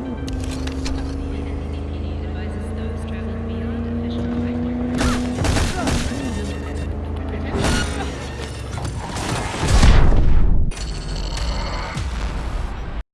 Mm.